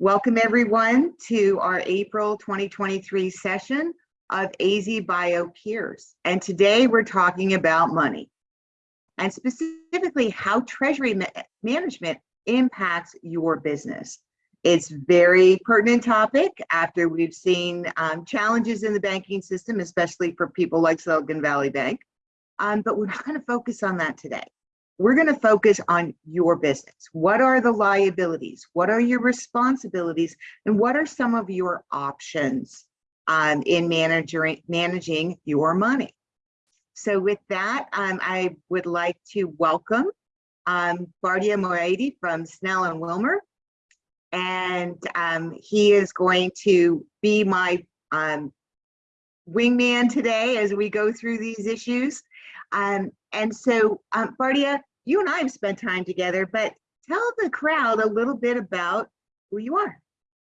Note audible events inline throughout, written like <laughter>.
Welcome everyone to our April 2023 session of AZ Bio Peers. And today we're talking about money and specifically how treasury ma management impacts your business. It's very pertinent topic after we've seen um, challenges in the banking system, especially for people like Silicon Valley Bank. Um, but we're not going to focus on that today. We're going to focus on your business. What are the liabilities? What are your responsibilities? And what are some of your options um, in managing, managing your money? So with that, um, I would like to welcome um, Bardia Moayedi from Snell and Wilmer. And um, he is going to be my um, wingman today as we go through these issues. Um, and so, um, Bardia, you and I have spent time together, but tell the crowd a little bit about who you are.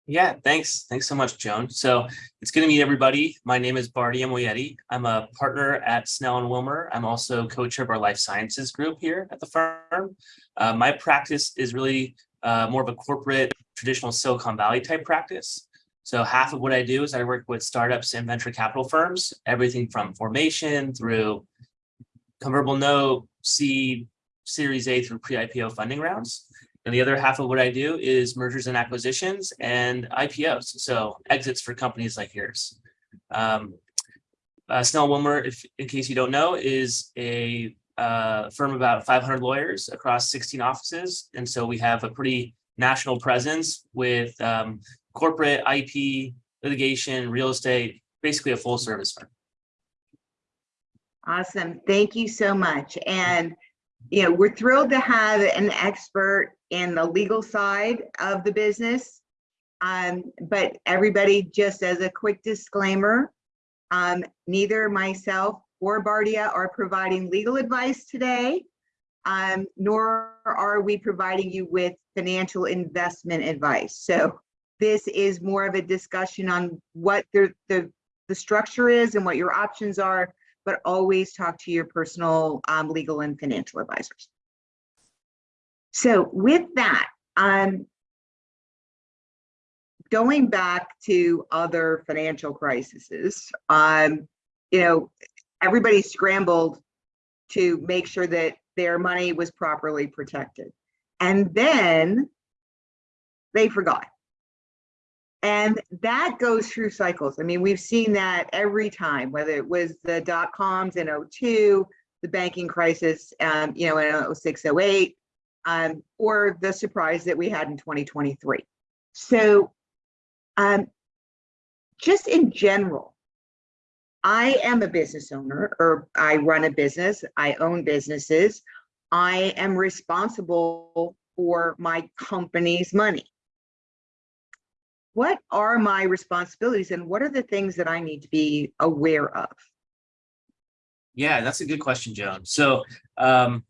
Yeah, thanks. Thanks so much, Joan. So it's good to meet everybody. My name is Bardi Moayedi. I'm a partner at Snell and Wilmer. I'm also co-chair of our life sciences group here at the firm. Uh, my practice is really uh, more of a corporate, traditional Silicon Valley type practice. So half of what I do is I work with startups and venture capital firms, everything from formation through convertible note, seed, series A through pre-IPO funding rounds. And the other half of what I do is mergers and acquisitions and IPOs. So exits for companies like yours. Um, uh, Snell Wilmer, if in case you don't know, is a uh, firm about 500 lawyers across 16 offices. And so we have a pretty national presence with um, corporate IP, litigation, real estate, basically a full service firm. Awesome. Thank you so much. And, you know, we're thrilled to have an expert in the legal side of the business. Um, but everybody, just as a quick disclaimer, um, neither myself or Bardia are providing legal advice today, um, nor are we providing you with financial investment advice. So this is more of a discussion on what the, the, the structure is and what your options are but always talk to your personal um, legal and financial advisors. So with that, um, going back to other financial crises, um, you know, everybody scrambled to make sure that their money was properly protected. And then they forgot. And that goes through cycles. I mean, we've seen that every time, whether it was the dot coms in 02, the banking crisis, um, you know, in 06, 08, um, or the surprise that we had in 2023. So um, just in general, I am a business owner or I run a business, I own businesses. I am responsible for my company's money what are my responsibilities and what are the things that I need to be aware of? Yeah, that's a good question, Joan. So um,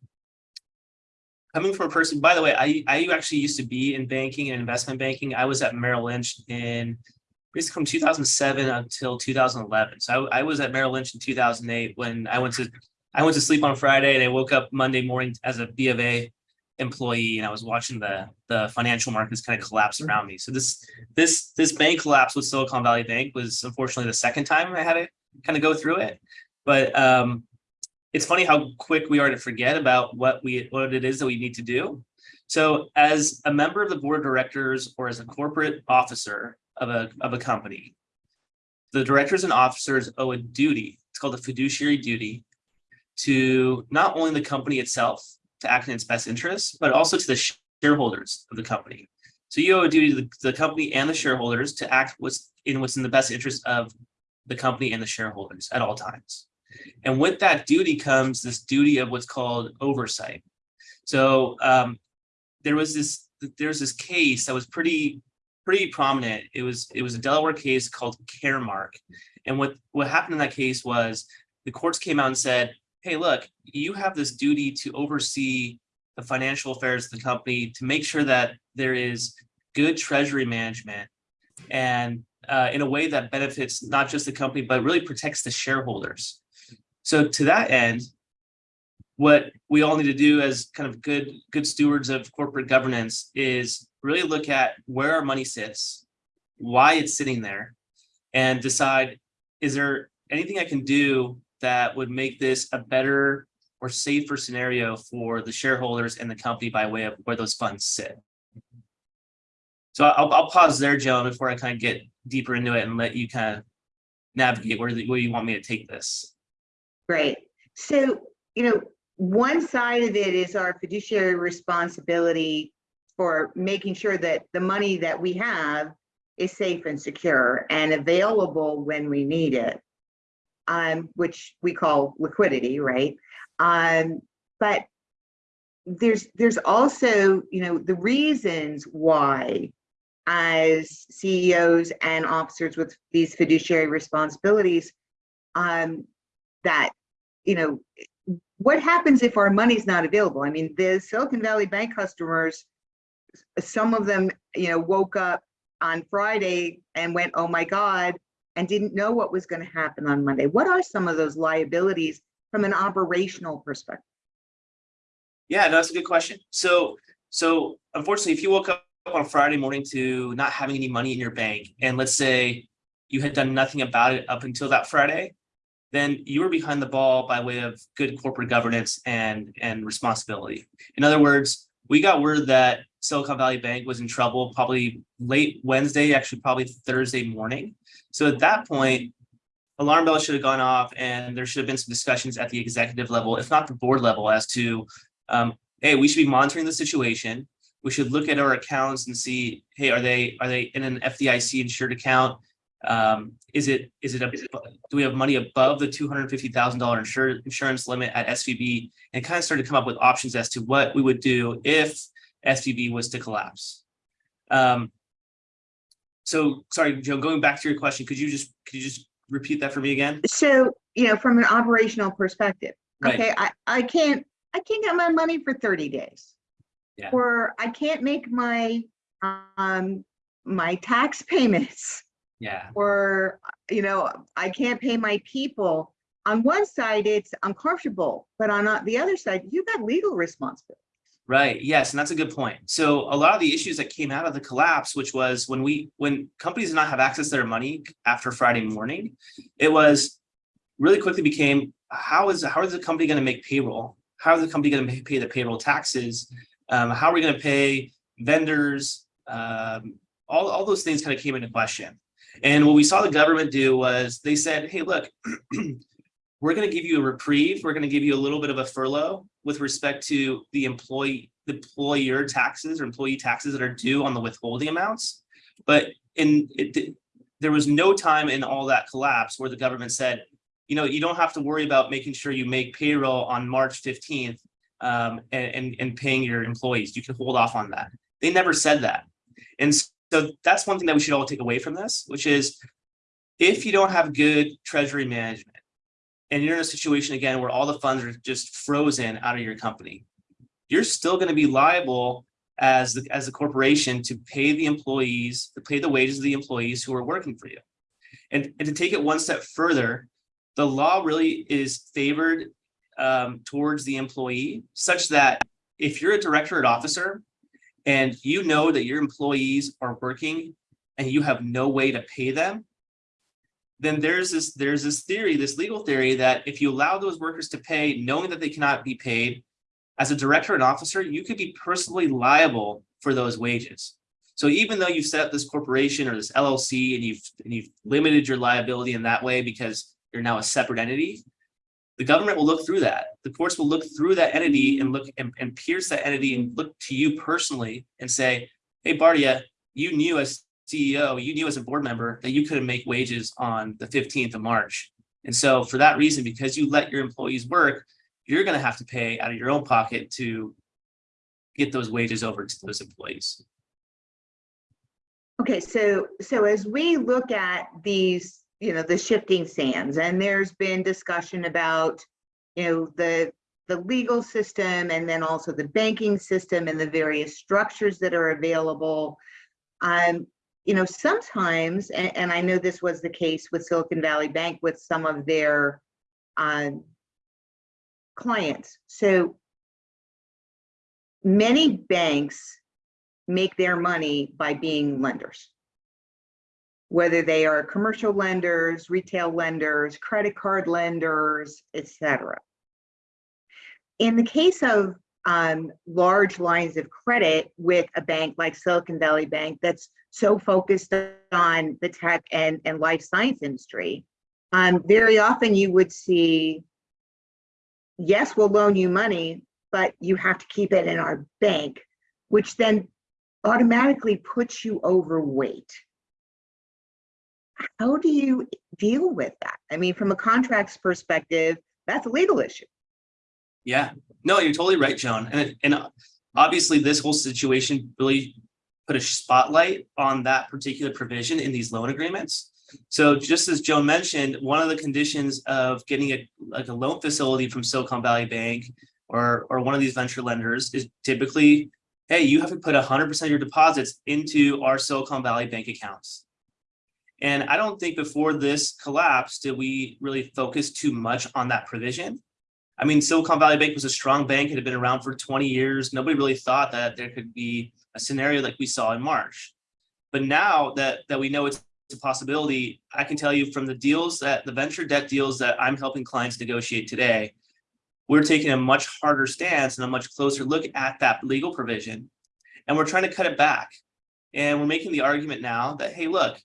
coming from a person, by the way, I, I actually used to be in banking and investment banking. I was at Merrill Lynch in basically from 2007 until 2011. So I, I was at Merrill Lynch in 2008 when I went to I went to sleep on Friday and I woke up Monday morning as a B of A employee and I was watching the the financial markets kind of collapse around me. So this this this bank collapse with Silicon Valley Bank was unfortunately the second time I had to kind of go through it. But um, it's funny how quick we are to forget about what we what it is that we need to do. So as a member of the board of directors or as a corporate officer of a of a company, the directors and officers owe a duty. It's called a fiduciary duty to not only the company itself, to act in its best interest, but also to the shareholders of the company. So you owe a duty to the, the company and the shareholders to act what's in what's in the best interest of the company and the shareholders at all times. And with that duty comes this duty of what's called oversight. So um, there was this there's this case that was pretty pretty prominent. It was it was a Delaware case called Caremark. And what what happened in that case was the courts came out and said hey, look, you have this duty to oversee the financial affairs of the company to make sure that there is good treasury management and uh, in a way that benefits not just the company, but really protects the shareholders. So to that end, what we all need to do as kind of good good stewards of corporate governance is really look at where our money sits, why it's sitting there, and decide, is there anything I can do that would make this a better or safer scenario for the shareholders and the company by way of where those funds sit? So I'll, I'll pause there, Joan, before I kind of get deeper into it and let you kind of navigate where, the- where you want me to take this. Great. So, you know, one side of it is our fiduciary responsibility for making sure that the money that we have is safe and secure and available when we need it. Um, which we call liquidity, right? Um, but there's there's also, you know, the reasons why as CEOs and officers with these fiduciary responsibilities, um, that, you know, what happens if our money's not available? I mean, the Silicon Valley Bank customers, some of them, you know, woke up on Friday and went, oh my God, and didn't know what was going to happen on Monday. What are some of those liabilities from an operational perspective? Yeah, no, that's a good question. So, so unfortunately, if you woke up on Friday morning to not having any money in your bank, and let's say you had done nothing about it up until that Friday, then you were behind the ball by way of good corporate governance and, and responsibility. In other words, we got word that Silicon Valley Bank was in trouble probably late Wednesday, actually probably Thursday morning. So at that point, alarm bells should have gone off and there should have been some discussions at the executive level, if not the board level, as to, um, hey, we should be monitoring the situation. We should look at our accounts and see, hey, are they are they in an FDIC insured account? Um, is it is it a, do we have money above the two hundred fifty thousand dollar insurance limit at SVB? And kind of started to come up with options as to what we would do if SVB was to collapse. Um, so sorry, Joe, going back to your question, could you just could you just repeat that for me again? So, you know, from an operational perspective, Right. okay, I, I can't, I can't get my money for 30 days. Yeah. Or I can't make my, um, my tax <laughs> payments, Yeah, or, you know, I can't pay my people. On one side, it's uncomfortable, but on the other side, you've got legal responsibility. Right. Yes, and that's a good point. So a lot of the issues that came out of the collapse, which was when we when companies did not have access to their money after Friday morning, it was really quickly became how is how is the company going to make payroll? How is the company going to pay the payroll taxes? Um, how are we going to pay vendors? Um, all, all those things kind of came into question. And what we saw the government do was they said, hey, look, <clears throat> we're going to give you a reprieve. We're going to give you a little bit of a furlough with respect to the employee, the employer taxes or employee taxes that are due on the withholding amounts. But in it, there was no time in all that collapse where the government said, you know, you don't have to worry about making sure you make payroll on March 15th um, and, and, and paying your employees. You can hold off on that. They never said that. And so that's one thing that we should all take away from this, which is if you don't have good treasury management and you're in a situation again where all the funds are just frozen out of your company, you're still going to be liable as the, as a corporation to pay the employees, to pay the wages of the employees who are working for you. And, and to take it one step further, the law really is favored um, towards the employee such that if you're a director or officer and you know that your employees are working and you have no way to pay them, then there's this there's this theory, this legal theory that if you allow those workers to pay knowing that they cannot be paid, as a director and officer, you could be personally liable for those wages. So even though you've set up this corporation or this LLC and you've and you've limited your liability in that way because you're now a separate entity, the government will look through that. The courts will look through that entity and look and, and pierce that entity and look to you personally and say, hey, Bardia, you knew as CEO, you knew as a board member that you couldn't make wages on the 15th of March. And so for that reason, because you let your employees work, you're going to have to pay out of your own pocket to get those wages over to those employees. Okay, so, so as we look at these, you know, the shifting sands, and there's been discussion about, you know, the, the legal system and then also the banking system and the various structures that are available. Um, you know, sometimes, and, and I know this was the case with Silicon Valley Bank with some of their um, clients. So many banks make their money by being lenders. Whether they are commercial lenders, retail lenders, credit card lenders, et cetera. In the case of um, large lines of credit with a bank like Silicon Valley Bank that's so focused on the tech and, and life science industry, um, very often you would see, yes, we'll loan you money, but you have to keep it in our bank, which then automatically puts you overweight. How do you deal with that? I mean, from a contracts perspective, that's a legal issue. Yeah, no, you're totally right, Joan. And, and obviously this whole situation really put a spotlight on that particular provision in these loan agreements. So just as Joan mentioned, one of the conditions of getting a like a loan facility from Silicon Valley Bank or or one of these venture lenders is typically, hey, you have to put 100% of your deposits into our Silicon Valley Bank accounts. And I don't think before this collapse did we really focus too much on that provision. I mean, Silicon Valley Bank was a strong bank. It had been around for 20 years. Nobody really thought that there could be a scenario like we saw in March. But now that, that we know it's a possibility, I can tell you from the deals that the venture debt deals that I'm helping clients negotiate today, we're taking a much harder stance and a much closer look at that legal provision. And we're trying to cut it back. And we're making the argument now that, hey, look,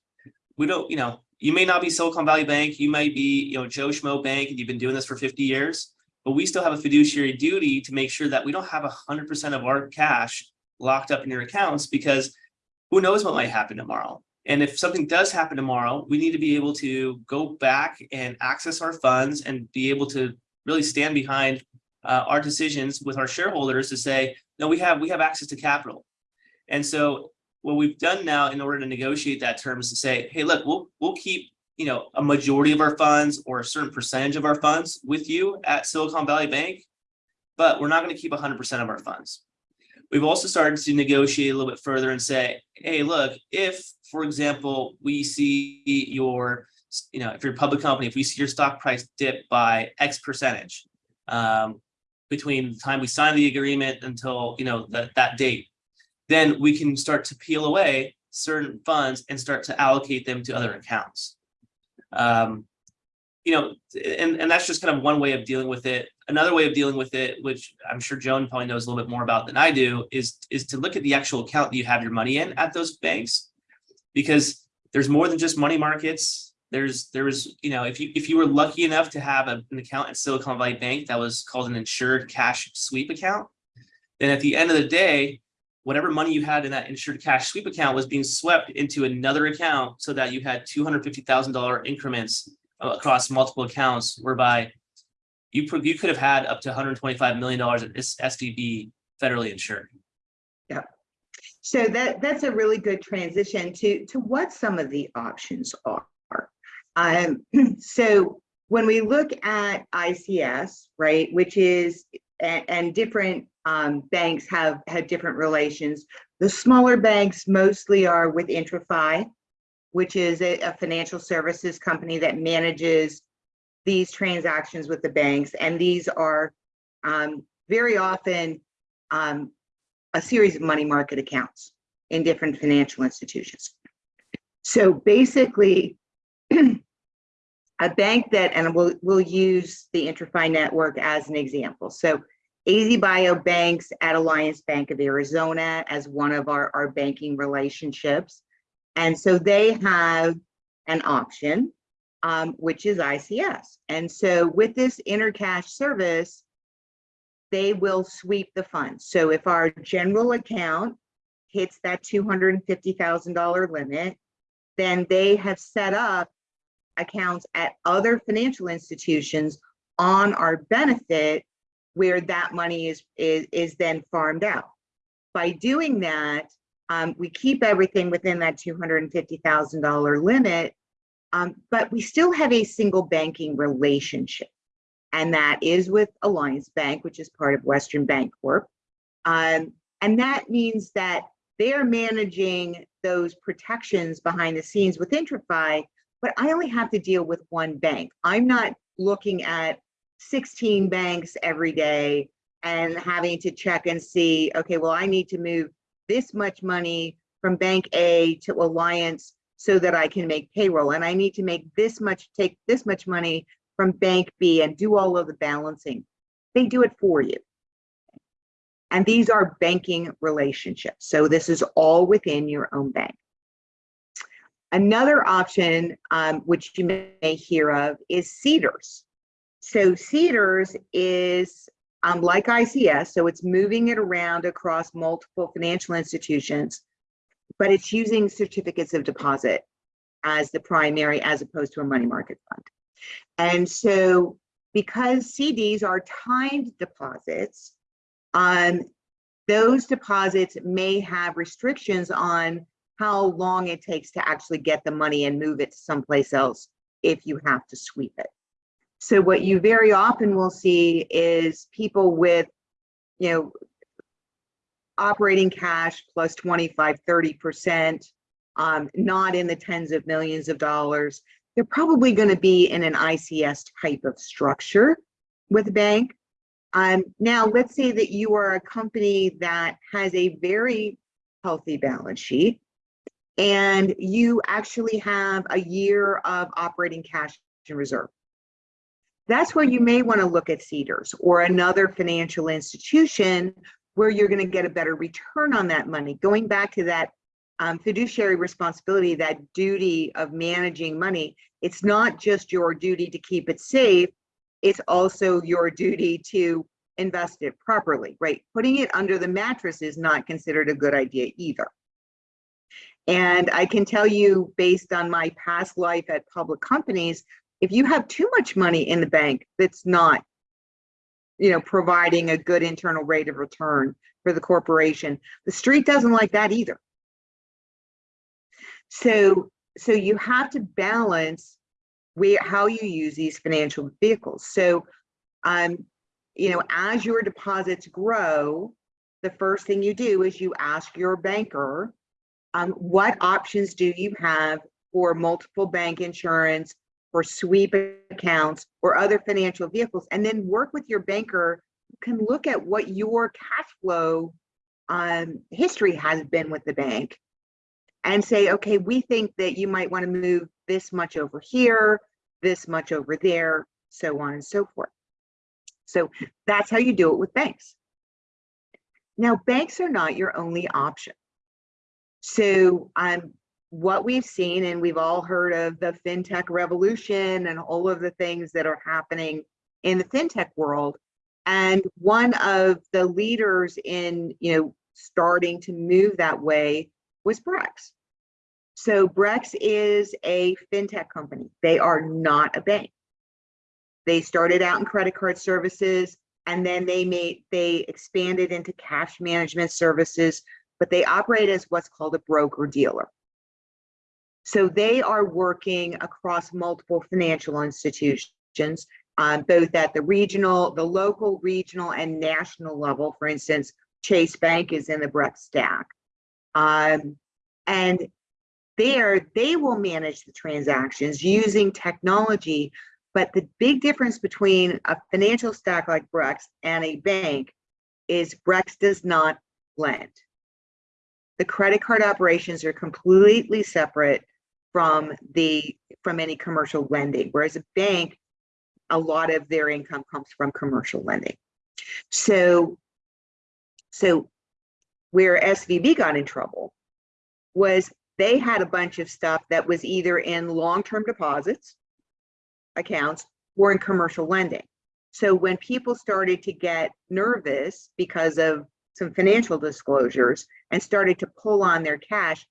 we don't, you know, you may not be Silicon Valley Bank, you might be, you know, Joe Schmo Bank, and you've been doing this for 50 years, but we still have a fiduciary duty to make sure that we don't have 100% of our cash locked up in your accounts because who knows what might happen tomorrow. And if something does happen tomorrow, we need to be able to go back and access our funds and be able to really stand behind uh, our decisions with our shareholders to say, no, we have we have access to capital. And so what we've done now in order to negotiate that term is to say, hey, look, we'll we'll keep you know a majority of our funds or a certain percentage of our funds with you at Silicon Valley Bank, but we're not going to keep 100% of our funds. We've also started to negotiate a little bit further and say, hey, look, if, for example, we see your, you know, if you're a public company, if we see your stock price dip by X percentage um, between the time we sign the agreement until, you know, that that date, then we can start to peel away certain funds and start to allocate them to other accounts. Um, you know, and, and that's just kind of one way of dealing with it. Another way of dealing with it, which I'm sure Joan probably knows a little bit more about than I do, is, is to look at the actual account that you have your money in at those banks. Because there's more than just money markets. There's, there's, you know, if you if you were lucky enough to have a, an account at Silicon Valley Bank that was called an insured cash sweep account, then at the end of the day, whatever money you had in that insured cash sweep account was being swept into another account so that you had $250,000 increments across multiple accounts whereby you, you could have had up to $125 million at SVB federally insured. Yeah. So that, that's a really good transition to, to what some of the options are. Um, <clears throat> so when we look at ICS, right, which is, and, different um, banks have had different relations. The smaller banks mostly are with IntraFi, which is a, a, financial services company that manages these transactions with the banks. And these are um, very often um, a series of money market accounts in different financial institutions. So basically, <clears throat> a bank that, and we'll, we'll use the IntraFi network as an example. So AZ Bio Banks at Alliance Bank of Arizona as one of our, our banking relationships. And so they have an option, um, which is ICS. And so with this intercash service, they will sweep the funds. So if our general account hits that $250,000 limit, then they have set up accounts at other financial institutions on our benefit where that money is, is, is then farmed out. By doing that, um, we keep everything within that $250,000 limit, um, but we still have a single banking relationship. And that is with Alliance Bank, which is part of Western Bank Corp. Um, and that means that they are managing those protections behind the scenes with IntraFi, but I only have to deal with one bank. I'm not looking at 16 banks every day and having to check and see, okay, well, I need to move this much money from bank A to Alliance so that I can make payroll. And I need to make this much, take this much money from bank B and do all of the balancing. They do it for you. And these are banking relationships. So this is all within your own bank. Another option, um, which you may hear of, is CDARS. So CDARS is um, like ICS, so it's moving it around across multiple financial institutions, but it's using certificates of deposit as the primary as opposed to a money market fund. And so because CDs are timed deposits, um, those deposits may have restrictions on how long it takes to actually get the money and move it to someplace else if you have to sweep it. So what you very often will see is people with, you know, operating cash plus 25, 30%, um, not in the tens of millions of dollars. They're probably going to be in an ICS type of structure with a bank. Um, now, let's say that you are a company that has a very healthy balance sheet and you actually have a year of operating cash in reserve. That's where you may want to look at CDARS or another financial institution where you're going to get a better return on that money. Going back to that um, fiduciary responsibility, that duty of managing money, it's not just your duty to keep it safe, it's also your duty to invest it properly, right? Putting it under the mattress is not considered a good idea either. And I can tell you based on my past life at public companies, if you have too much money in the bank that's not you know, providing a good internal rate of return for the corporation, the street doesn't like that either. So, so you have to balance where how you use these financial vehicles. So, um, you know, as your deposits grow, the first thing you do is you ask your banker um, what options do you have for multiple bank insurance, for sweep accounts, or other financial vehicles, and then work with your banker who can look at what your cash flow um, history has been with the bank and say, okay, we think that you might want to move this much over here, this much over there, so on and so forth. So that's how you do it with banks. Now, banks are not your only option. So um, what we've seen, and we've all heard of the fintech revolution and all of the things that are happening in the fintech world. And one of the leaders in, you know, starting to move that way was Brex. So Brex is a fintech company. They are not a bank. They started out in credit card services and then they made they expanded into cash management services but they operate as what's called a broker dealer. So they are working across multiple financial institutions, um, both at the regional, the local, regional, and national level. For instance, Chase Bank is in the Brex stack. Um, and there, they will manage the transactions using technology. But the big difference between a financial stack like Brex and a bank is Brex does not lend the credit card operations are completely separate from the from any commercial lending whereas a bank a lot of their income comes from commercial lending. So so where svb got in trouble was they had a bunch of stuff that was either in long-term deposits accounts or in commercial lending. So when people started to get nervous because of some financial disclosures and started to pull on their cash,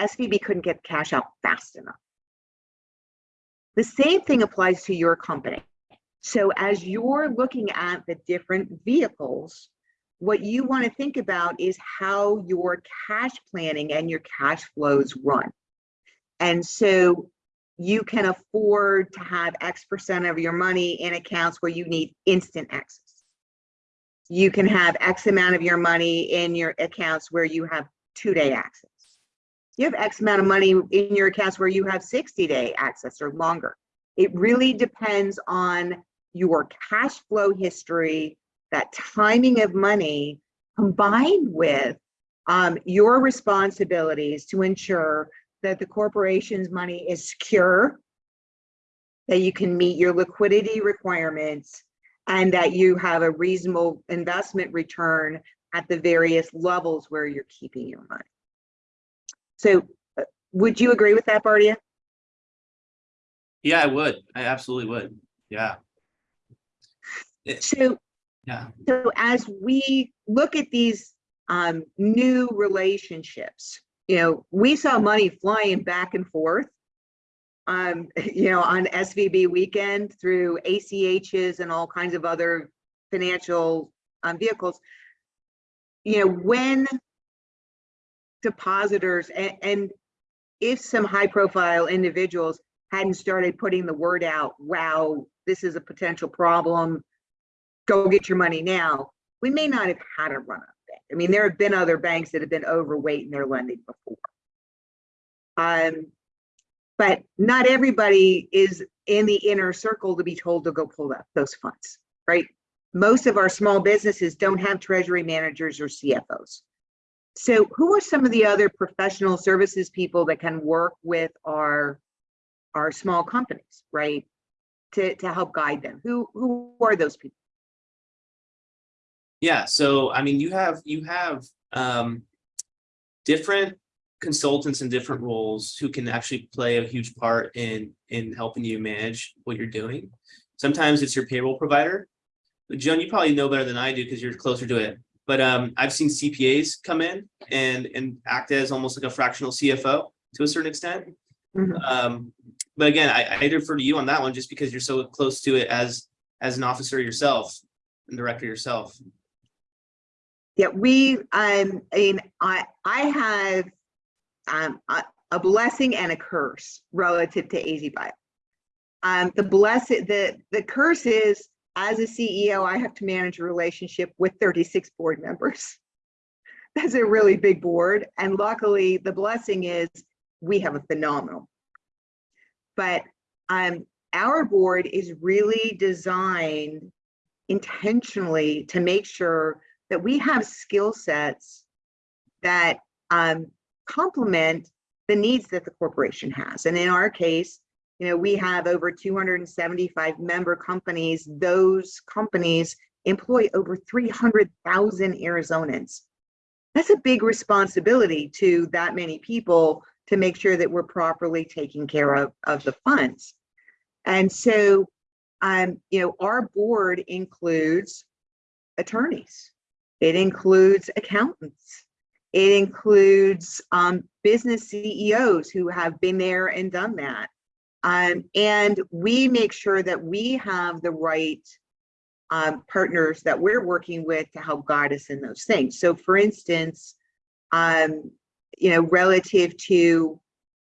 SVB couldn't get cash out fast enough. The same thing applies to your company. So as you're looking at the different vehicles, what you want to think about is how your cash planning and your cash flows run. And so you can afford to have X percent of your money in accounts where you need instant access you can have X amount of your money in your accounts where you have two day access. You have X amount of money in your accounts where you have 60 day access or longer. It really depends on your cash flow history, that timing of money combined with um, your responsibilities to ensure that the corporation's money is secure, that you can meet your liquidity requirements, and that you have a reasonable investment return at the various levels where you're keeping your money. So uh, would you agree with that, Bardia? Yeah, I would. I absolutely would. Yeah. So, Yeah. so as we look at these um, new relationships, you know, we saw money flying back and forth. Um, <laughs> you know, on SVB weekend through ACHs and all kinds of other financial um, vehicles. You know, when depositors and, and if some high profile individuals hadn't started putting the word out, wow, this is a potential problem, go get your money now, we may not have had a run up bank. I mean, there have been other banks that have been overweight in their lending before. Um, but not everybody is in the inner circle to be told to go pull up those funds, right? Most of our small businesses don't have treasury managers or CFOs. So who are some of the other professional services people that can work with our, our small companies, right? To, to help guide them? Who, who are those people? Yeah, so I mean, you have, you have um different consultants in different roles who can actually play a huge part in in helping you manage what you're doing. Sometimes it's your payroll provider. But Joan, you probably know better than I do because you're closer to it. But um, I've seen CPAs come in and and act as almost like a fractional CFO to a certain extent. Mhm. Um, but again, I, I defer to you on that one just because you're so close to it as as an officer yourself and director yourself. Yeah, we, um, I mean, I, I have um, a, a blessing and a curse relative to AZ Bio. Um, the blessing, the, the curse is as a CEO, I have to manage a relationship with 36 board members. <laughs> That's a really big board. And luckily the blessing is we have a phenomenal. But um, our board is really designed intentionally to make sure that we have skill sets that um, complement the needs that the corporation has. And in our case, you know, we have over 275 member companies. Those companies employ over 300,000 Arizonans. That's a big responsibility to that many people to make sure that we're properly taking care of, of the funds. And so, um, you know, our board includes attorneys. It includes accountants. It includes um, business CEOs who have been there and done that. Um, and we make sure that we have the right um, partners that we're working with to help guide us in those things. So for instance, um, you know, relative to,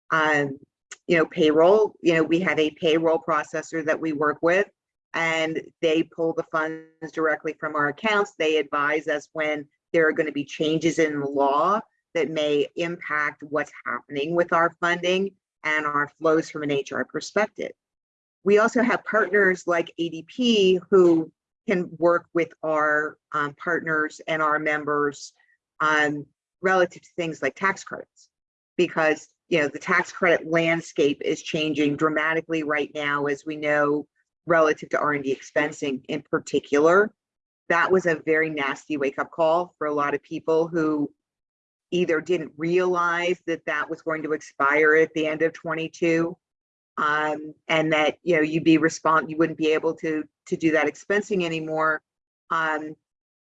um, you know, payroll, you know, we have a payroll processor that we work with and they pull the funds directly from our accounts. They advise us when there are going to be changes in law that may impact what's happening with our funding and our flows from an HR perspective. We also have partners like ADP who can work with our um, partners and our members um, relative to things like tax credits because you know the tax credit landscape is changing dramatically right now as we know relative to R&D expensing in particular. That was a very nasty wake up call for a lot of people who either didn't realize that that was going to expire at the end of 22 um, and that you know you'd be respond you wouldn't be able to to do that expensing anymore. Um,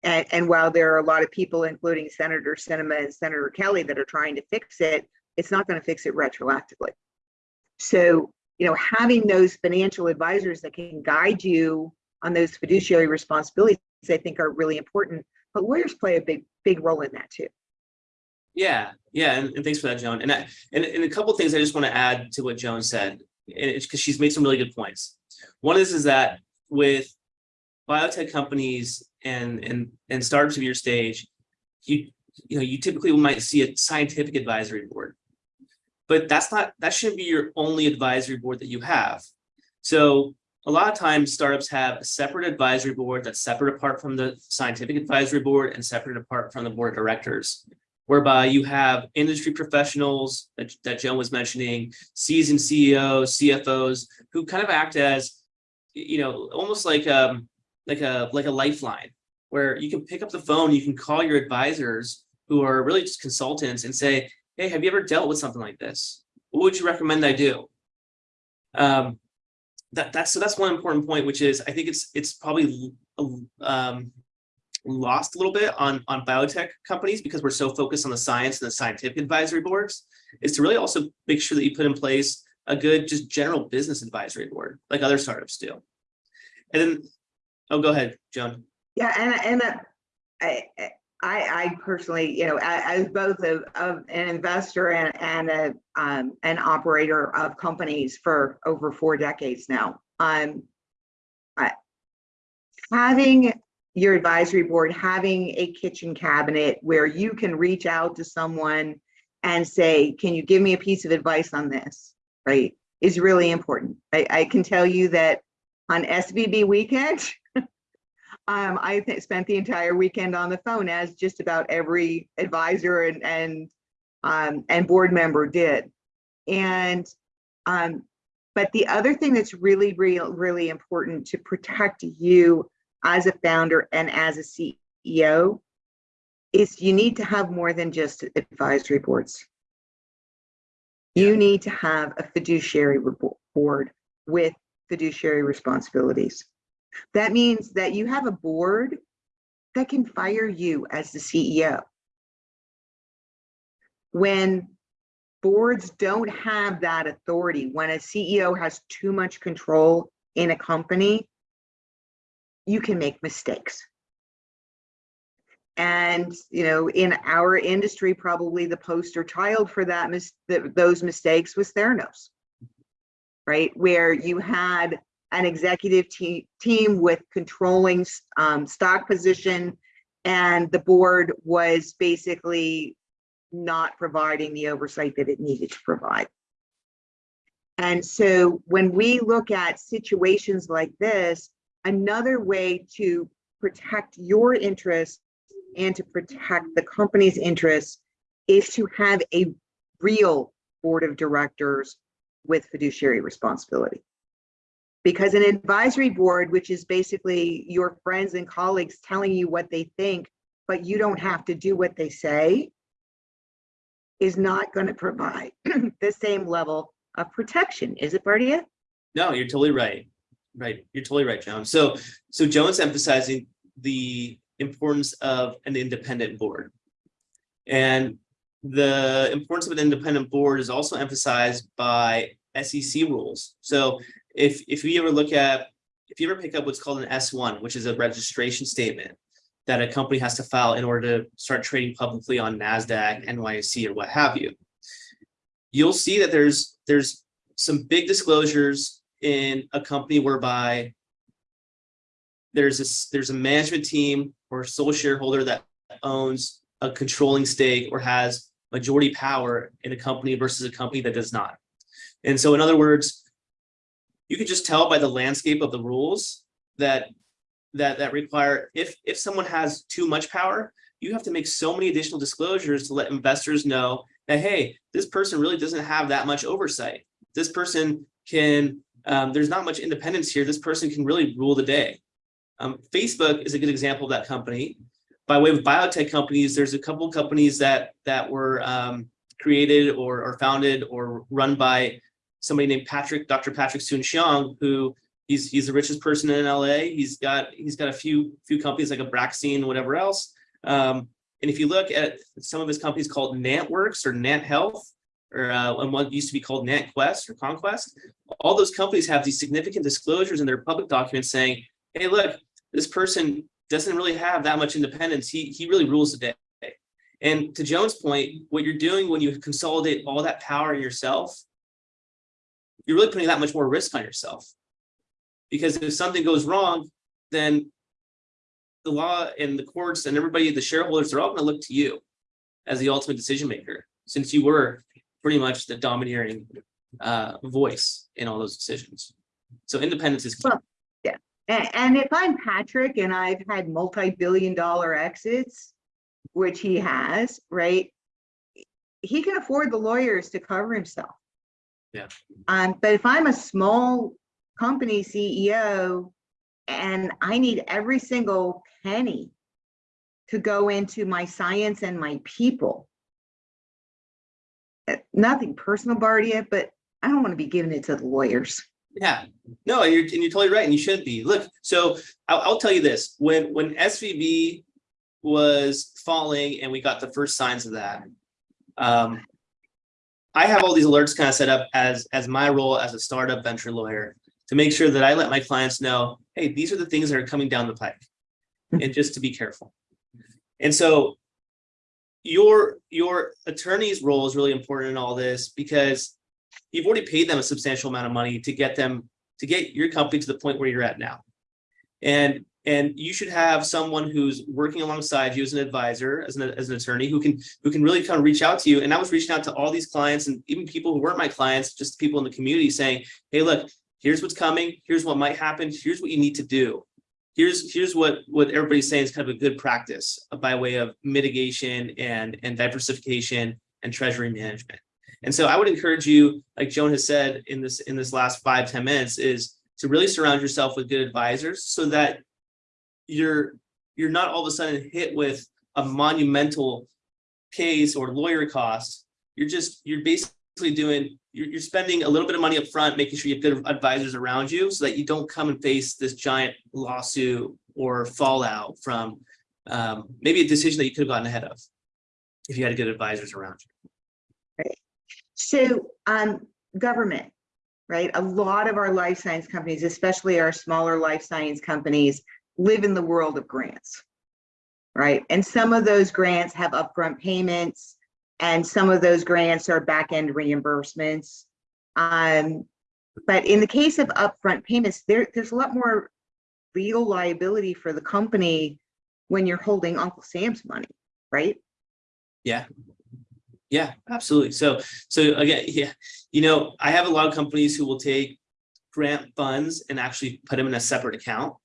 and, and while there are a lot of people including senator Sinema and senator kelly that are trying to fix it it's not going to fix it retroactively. So you know having those financial advisors that can guide you on those fiduciary responsibilities i think are really important but lawyers play a big big role in that too Yeah, yeah, and, and thanks for that, Joan. And I, and, and a couple of things I just want to add to what Joan said, because she's made some really good points. One is is that with biotech companies and and and startups of your stage, you you know you typically might see a scientific advisory board, but that's not that shouldn't be your only advisory board that you have. So a lot of times startups have a separate advisory board that's separate apart from the scientific advisory board and separate apart from the board of directors. whereby you have industry professionals that, that Joan was mentioning, seasoned CEOs, CFOs, who kind of act as, you know, almost like um like a like a lifeline, where you can pick up the phone, you can call your advisors who are really just consultants and say, hey, have you ever dealt with something like this? What would you recommend I do? Um, that that's so that's one important point, which is I think it's it's probably um, lost a little bit on on biotech companies because we're so focused on the science and the scientific advisory boards. Is to really also make sure that you put in place a good just general business advisory board like other startups do. And then, oh, go ahead, Joan. Yeah, and, and uh, I, I, I personally, you know, a- as both of an investor and, and a, um, an operator of companies for over four decades now, um, I, having your advisory board, having a kitchen cabinet where you can reach out to someone and say, can you give me a piece of advice on this, right, is really important. I, I can tell you that on SVB weekend, um, I spent the entire weekend on the phone as just about every advisor and and um, and board member did. And um, but the other thing that's really, real, really important to protect you as a founder and as a CEO is you need to have more than just advisory boards. You need to have a fiduciary board with fiduciary responsibilities. That means that you have a board that can fire you as the CEO. When boards don't have that authority, when a CEO has too much control in a company, you can make mistakes. And, you know, in our industry, probably the poster child for that, mis- th- those mistakes was Theranos. Right, where you had an executive te- team with controlling um, stock position and the board was basically not providing the oversight that it needed to provide. And so when we look at situations like this, another way to protect your interests and to protect the company's interests is to have a real board of directors with fiduciary responsibility. Because an advisory board, which is basically your friends and colleagues telling you what they think, but you don't have to do what they say, is not going to provide <clears throat> the same level of protection. Is it, Bardia? No, you're totally right. Right, you're totally right, Joan. So, so Joan's emphasizing the importance of an independent board. And the importance of an independent board is also emphasized by SEC rules. So if, if you ever look at, if you ever pick up what's called an S1, which is a registration statement that a company has to file in order to start trading publicly on NASDAQ, NYSE, or what have you, you'll see that there's, there's some big disclosures in a company whereby there's a, there's a management team or sole shareholder that owns a controlling stake or has majority power in a company versus a company that does not. And so in other words, you can just tell by the landscape of the rules that that that require if if someone has too much power, you have to make so many additional disclosures to let investors know that hey, this person really doesn't have that much oversight. This person can um, there's not much independence here. This person can really rule the day. Um, Facebook is a good example of that company. By way of biotech companies, there's a couple companies that that were um, created or, or founded or run by somebody named Patrick, Dr. Patrick Soon-Shiong, who he's he's the richest person in LA. He's got he's got a few few companies like a Abraxane, whatever else. Um, and if you look at some of his companies called NantWorks or NantHealth, or uh, and what used to be called NantKwest or Conkwest, all those companies have these significant disclosures in their public documents saying, hey, look, this person doesn't really have that much independence. He, he really rules the day. And to Joan's point, what you're doing when you consolidate all that power in yourself, you're really putting that much more risk on yourself. Because if something goes wrong, then the law and the courts and everybody, the shareholders, they're all going to look to you as the ultimate decision maker, since you were pretty much the domineering uh, voice in all those decisions. So independence is key. Well, And, and if I'm Patrick and I've had multi-billion dollar exits, which he has, right? he can afford the lawyers to cover himself. Yeah. Um, but if I'm a small company CEO and I need every single penny to go into my science and my people. uh, Nothing personal, Bardia, but I don't want to be giving it to the lawyers. Yeah, no, and you're, and you're totally right, and you shouldn't be. Look, so I'll, I'll tell you this, when, when SVB was falling and we got the first signs of that, um, I have all these alerts kind of set up as, as my role as a startup venture lawyer to make sure that I let my clients know, hey, these are the things that are coming down the pike, <laughs> and just to be careful. And so your, your attorney's role is really important in all this because you've already paid them a substantial amount of money to get them to get your company to the point where you're at now. And and you should have someone who's working alongside you as an advisor, as an, as an attorney who can who can really kind of reach out to you. And I was reaching out to all these clients and even people who weren't my clients, just people in the community saying, hey, look, here's what's coming, here's what might happen, here's what you need to do. Here's here's what what everybody's saying is kind of a good practice by way of mitigation and and diversification and treasury management. And so I would encourage you, like Joan has said in this in this last five ten minutes, is to really surround yourself with good advisors so that you're you're not all of a sudden hit with a monumental case or lawyer cost. You're just you're basically doing you're, you're spending a little bit of money up front, making sure you have good advisors around you so that you don't come and face this giant lawsuit or fallout from um, maybe a decision that you could have gotten ahead of if you had good advisors around you. So, um, government, right? A lot of our life science companies, especially our smaller life science companies, live in the world of grants, right? And some of those grants have upfront payments, and some of those grants are back-end reimbursements. Um, but in the case of upfront payments, there, there's a lot more legal liability for the company when you're holding Uncle Sam's money, right? Yeah. Yeah, absolutely. So, so again, <laughs> yeah, you know, I have a lot of companies who will take grant funds and actually put them in a separate account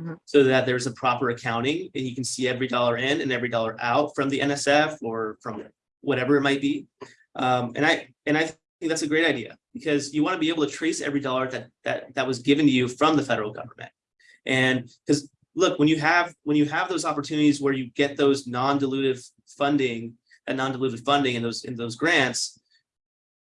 Mhm. so that there's a proper accounting and you can see every dollar in and every dollar out from the NSF or from whatever it might be. Um, and I, and I think that's a great idea because you want to be able to trace every dollar that, that, that was given to you from the federal government. And because look, when you have, when you have those opportunities where you get those non-dilutive funding, and non-dilutive funding in those, in those grants,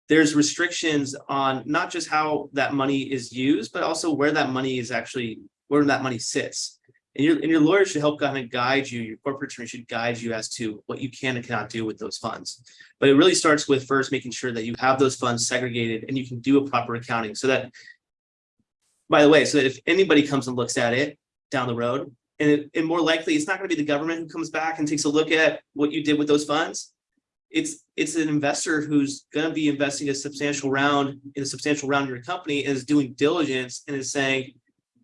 there's restrictions on not just how that money is used, but also where that money is actually, where that money sits. And your, and your lawyer should help kind of guide you, your corporate attorney should guide you as to what you can and cannot do with those funds. But it really starts with first making sure that you have those funds segregated and you can do a proper accounting so that, by the way, so that if anybody comes and looks at it down the road, and, it, and more likely it's not going to be the government who comes back and takes a look at what you did with those funds. It's it's an investor who's going to be investing a substantial round in a substantial round in your company and is doing diligence and is saying,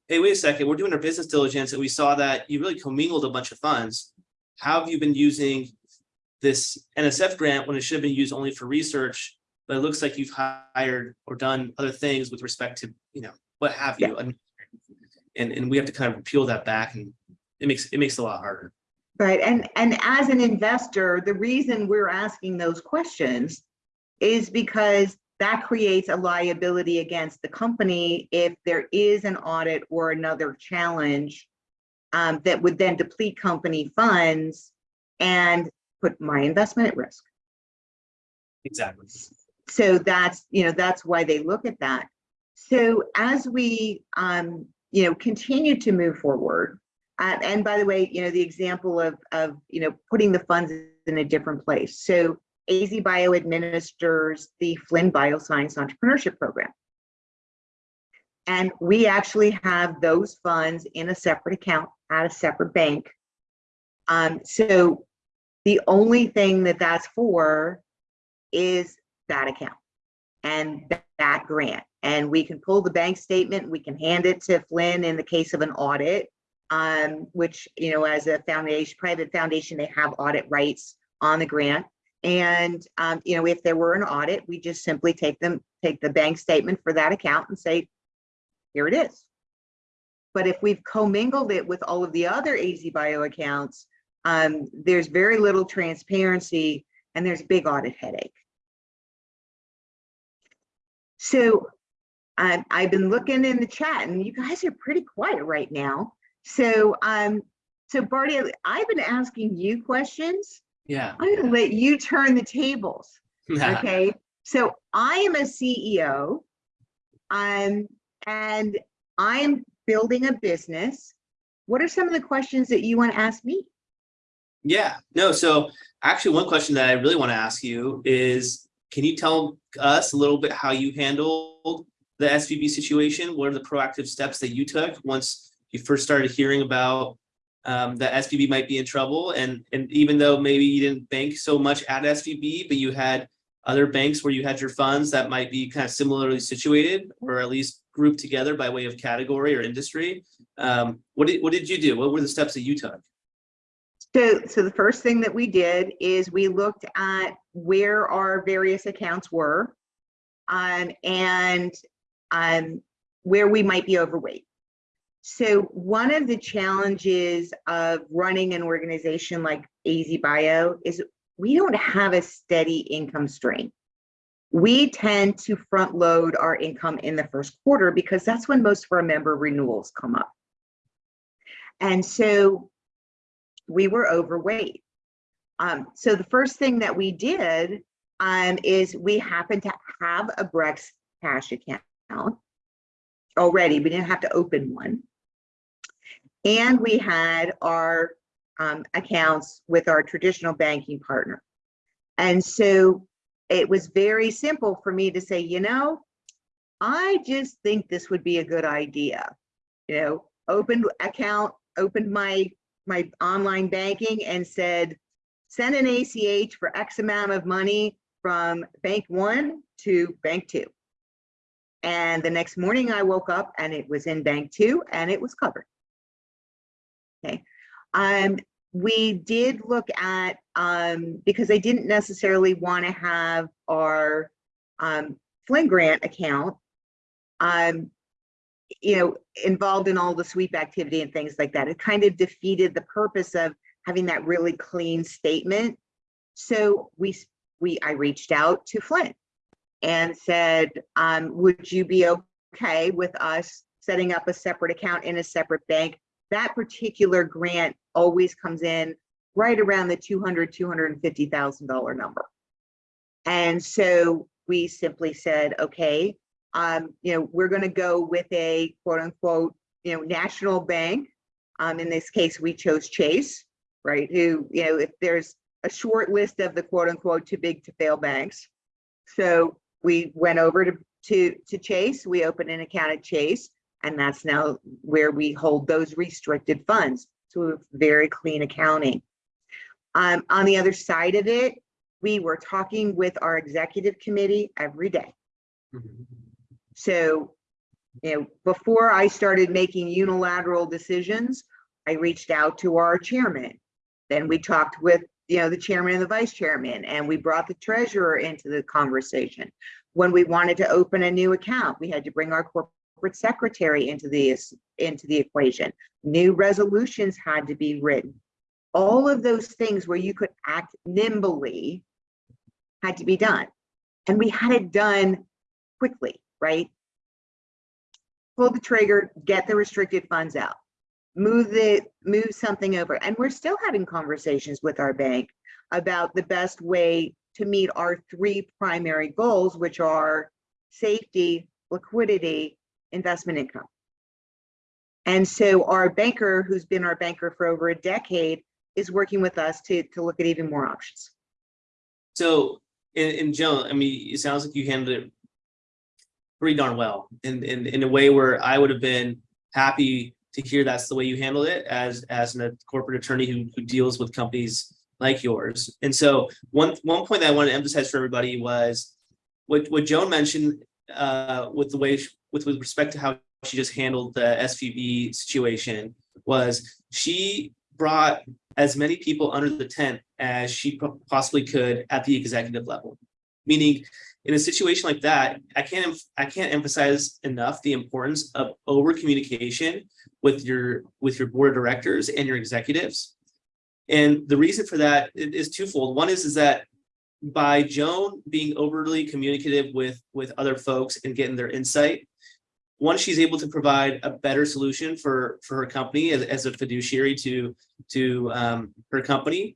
hey, wait a second, we're doing our business diligence and we saw that you really commingled a bunch of funds. How have you been using this NSF grant when it should have been used only for research? But it looks like you've hired or done other things with respect to, you know, what have you. And, and, and we have to kind of peel that back and it makes it makes it a lot harder. Right, and, and as an investor, the reason we're asking those questions is because that creates a liability against the company if there is an audit or another challenge um, that would then deplete company funds and put my investment at risk. Exactly. So that's, you know, that's why they look at that. So as we, um, you know, continue to move forward, uh, and by the way, you know, the example of, of, you know, putting the funds in a different place. So AZ Bio administers the Flynn Bioscience Entrepreneurship Program. And we actually have those funds in a separate account at a separate bank. Um, so the only thing that that's for is that account and th- that grant. And we can pull the bank statement, we can hand it to Flynn in the case of an audit, um, which, you know, as a foundation, private foundation, they have audit rights on the grant. And, um, you know, if there were an audit, we just simply take them, take the bank statement for that account and say, here it is. But if we've commingled it with all of the other AZ Bio accounts, um, there's very little transparency and there's a big audit headache. So um, I've been looking in the chat and you guys are pretty quiet right now. So, um, so Barty, I've been asking you questions. Yeah. I'm gonna let you turn the tables. <laughs> Okay, so I am a CEO. Um, and I am building a business. What are some of the questions that you want to ask me? Yeah, no, so actually one question that I really want to ask you is, can you tell us a little bit how you handled the SVB situation? What are the proactive steps that you took once you first started hearing about um, that SVB might be in trouble? And, and even though maybe you didn't bank so much at SVB, but you had other banks where you had your funds that might be kind of similarly situated or at least grouped together by way of category or industry. Um, what did, what did you do? What were the steps that you took? So, so the first thing that we did is we looked at where our various accounts were um, and um, where we might be overweight. So one of the challenges of running an organization like AZ Bio is we don't have a steady income stream. We tend to front load our income in the first quarter because that's when most of our member renewals come up. And so we were overweight. Um, so the first thing that we did um, is we happened to have a Brex cash account already. We didn't have to open one. And we had our um, accounts with our traditional banking partner. And so it was very simple for me to say, you know, I just think this would be a good idea. You know, opened account, opened my my online banking and said, send an ACH for X amount of money from bank one to bank two. And the next morning I woke up and it was in bank two and it was covered. Um, we did look at, um, because I didn't necessarily want to have our um, Flynn Grant account, um, you know, involved in all the sweep activity and things like that. It kind of defeated the purpose of having that really clean statement. So we, we, I reached out to Flynn and said, um, would you be okay with us setting up a separate account in a separate bank that particular grant always comes in right around the 200, $250,000 number. And so we simply said, okay, um, you know, we're going to go with a quote unquote, you know, national bank. Um, in this case, we chose Chase, right? Who, you know, if there's a short list of the quote unquote too big to fail banks. So we went over to, to, to Chase, we opened an account at Chase. And that's now where we hold those restricted funds. So very clean accounting. Um, on the other side of it, we were talking with our executive committee every day. So, you know, before I started making unilateral decisions, I reached out to our chairman. Then we talked with, you know, the chairman and the vice chairman, and we brought the treasurer into the conversation. When we wanted to open a new account, we had to bring our corporate corporate secretary into the into the equation. New resolutions had to be written. All of those things where you could act nimbly had to be done. And we had it done quickly, right? Pull the trigger, get the restricted funds out, move the move something over. And we're still having conversations with our bank about the best way to meet our three primary goals, which are safety, liquidity, investment income. And so our banker, who's been our banker for over a decade, is working with us to, to look at even more options. So, and Joan, I mean, it sounds like you handled it pretty darn well in, in, in a way where I would have been happy to hear that's the way you handled it as, as a corporate attorney who, who deals with companies like yours. And so one, one point that I want to emphasize for everybody was what, what Joan mentioned uh, with the way with, with respect to how she just handled the SVB situation was she brought as many people under the tent as she possibly could at the executive level. Meaning in a situation like that, I can't I can't emphasize enough the importance of over communication with your with your board of directors and your executives. And the reason for that is twofold. One is, is that by Joan being overly communicative with with other folks and getting their insight, one, she's able to provide a better solution for for her company as, as a fiduciary to to um, her company.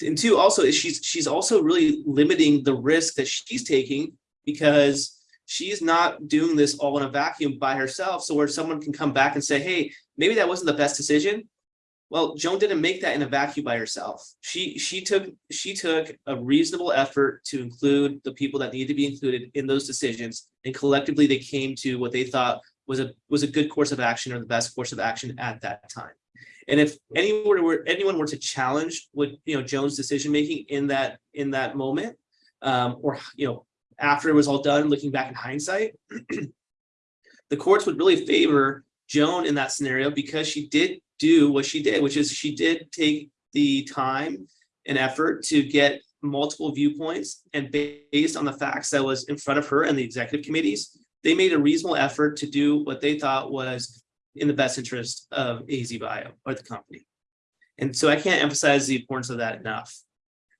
And two, also is she's she's also really limiting the risk that she's taking because she's not doing this all in a vacuum by herself. So where someone can come back and say, hey, maybe that wasn't the best decision. Well, Joan didn't make that in a vacuum by herself. She she took she took a reasonable effort to include the people that need to be included in those decisions, and collectively they came to what they thought was a was a good course of action or the best course of action at that time. And if anyone were anyone were to challenge what you know Joan's decision making in that in that moment, um, or you know after it was all done, looking back in hindsight, <clears throat> the courts would really favor Joan in that scenario because she did do what she did, which is she did take the time and effort to get multiple viewpoints and based on the facts that was in front of her and the executive committees, they made a reasonable effort to do what they thought was in the best interest of AZ Bio or the company. And so I can't emphasize the importance of that enough.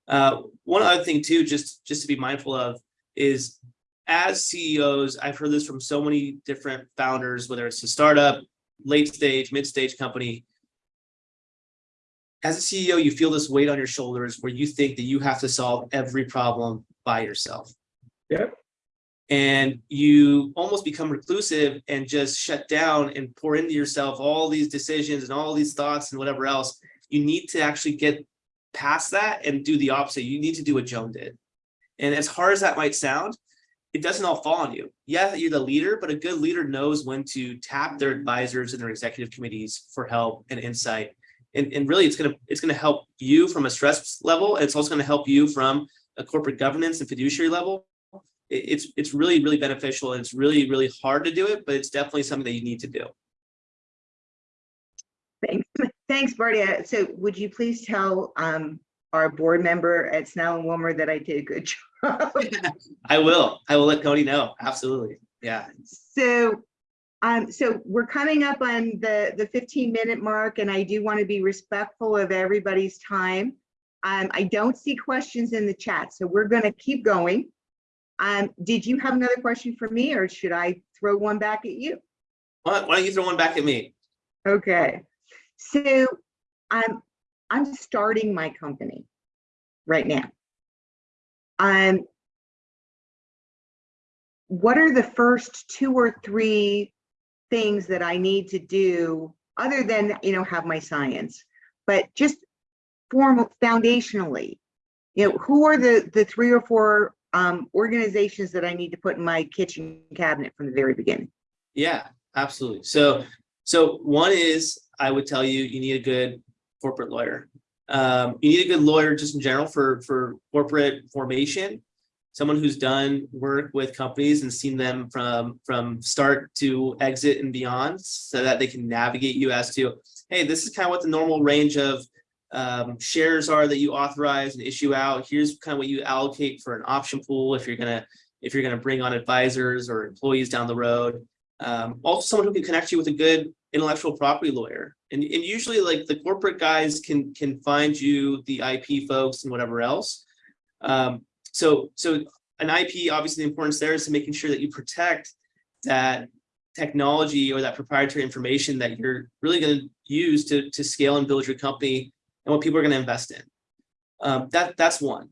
Uh, one other thing too, just, just to be mindful of is as CEOs, I've heard this from so many different founders, whether it's a startup, late stage, mid stage company. As a CEO, you feel this weight on your shoulders where you think that you have to solve every problem by yourself. Yep. And you almost become reclusive and just shut down and pour into yourself all these decisions and all these thoughts and whatever else. You need to actually get past that and do the opposite. You need to do what Joan did. And as hard as that might sound, it doesn't all fall on you. Yeah, you're the leader, but a good leader knows when to tap their advisors and their executive committees for help and insight. And, and really it's gonna it's gonna help you from a stress level. And it's also gonna help you from a corporate governance and fiduciary level. It, it's it's really, really beneficial and it's really, really hard to do it, but it's definitely something that you need to do. Thanks, <laughs> thanks, Barty. Uh, So would you please tell um, our board member at Snell and Wilmer that I did a good <laughs> job? <laughs> I will. I will let Cody know. Absolutely. Yeah. So, um, so we're coming up on the, the 15 minute mark and I do want to be respectful of everybody's time. Um, I don't see questions in the chat, so we're going to keep going. Um, did you have another question for me or should I throw one back at you? Why, why don't you throw one back at me? Okay, so I'm I'm starting my company right now. Um, what are the first two or three things that I need to do other than you know have my science, but just formal foundationally, you know, who are the the three or four um, organizations that I need to put in my kitchen cabinet from the very beginning? Yeah, absolutely. So, so one is I would tell you, you need a good corporate lawyer. Um, you need a good lawyer just in general for, for corporate formation, someone who's done work with companies and seen them from, from start to exit and beyond so that they can navigate you as to, hey, this is kind of what the normal range of um, shares are that you authorize and issue out. Here's kind of what you allocate for an option pool if you're gonna if you're gonna bring on advisors or employees down the road. Um, also someone who can connect you with a good intellectual property lawyer. And, and usually like the corporate guys can can find you the IP folks and whatever else. Um, so so an IP, obviously the importance there is to making sure that you protect that technology or that proprietary information that you're really going to use to, to scale and build your company and what people are going to invest in. Um, that That's one.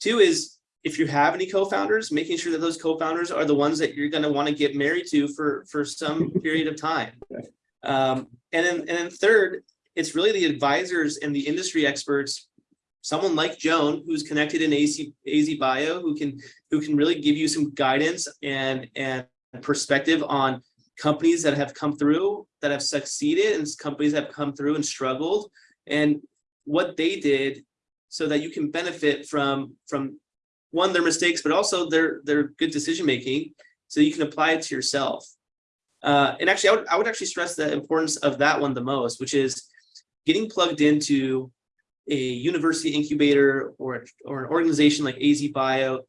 Two is if you have any co-founders, making sure that those co-founders are the ones that you're going to want to get married to for, for some <laughs> period of time. Um, and, then, and then third, it's really the advisors and the industry experts, someone like Joan, who's connected in AZ, AZ Bio, who can, who can really give you some guidance and, and perspective on companies that have come through, that have succeeded, and companies that have come through and struggled, and what they did so that you can benefit from from one their mistakes but also their their good decision making so you can apply it to yourself. Uh, and actually I would, I would actually stress the importance of that one the most which is getting plugged into a university incubator or or an organization like AZ Bio